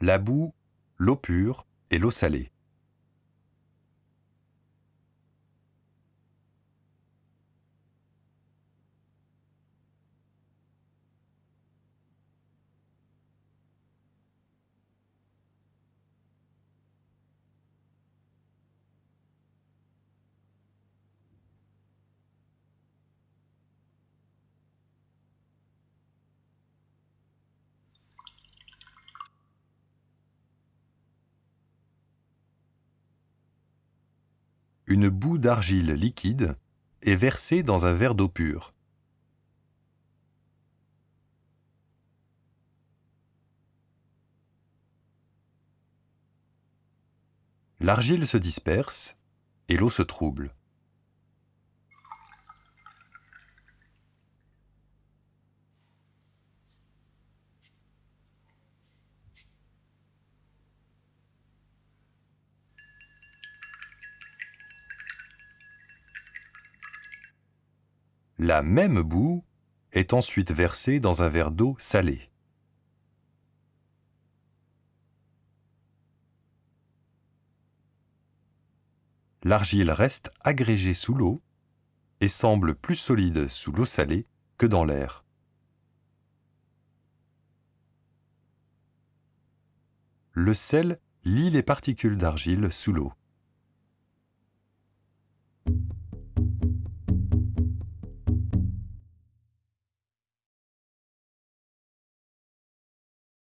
la boue, l'eau pure et l'eau salée. Une boue d'argile liquide est versée dans un verre d'eau pure. L'argile se disperse et l'eau se trouble. La même boue est ensuite versée dans un verre d'eau salée. L'argile reste agrégée sous l'eau et semble plus solide sous l'eau salée que dans l'air. Le sel lie les particules d'argile sous l'eau.